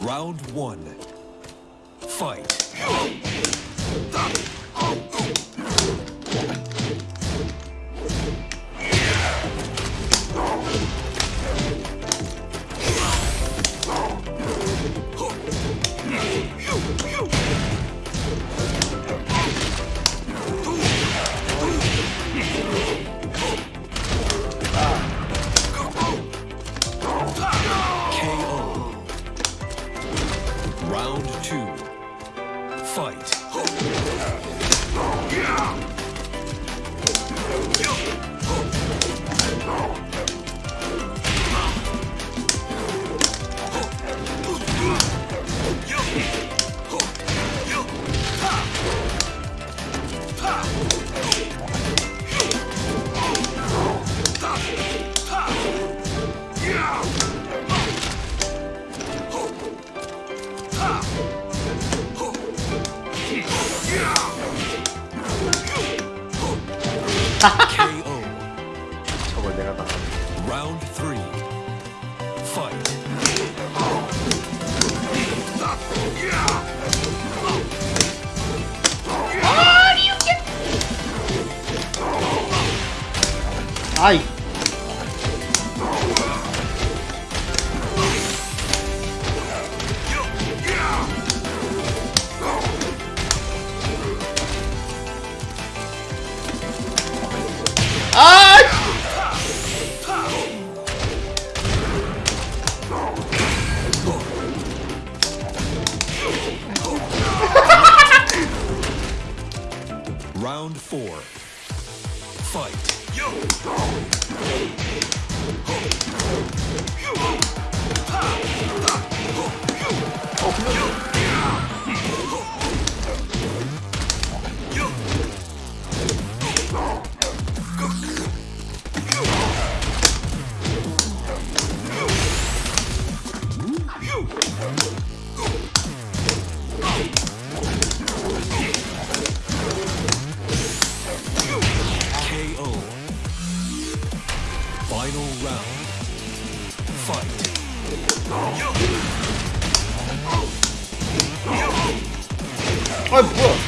Round one. Fight. Round two. Fight. 저걸 내가 다 Round three. Fight. 아이 Round four. Fight. KO. Round. Fight. 아 뭐야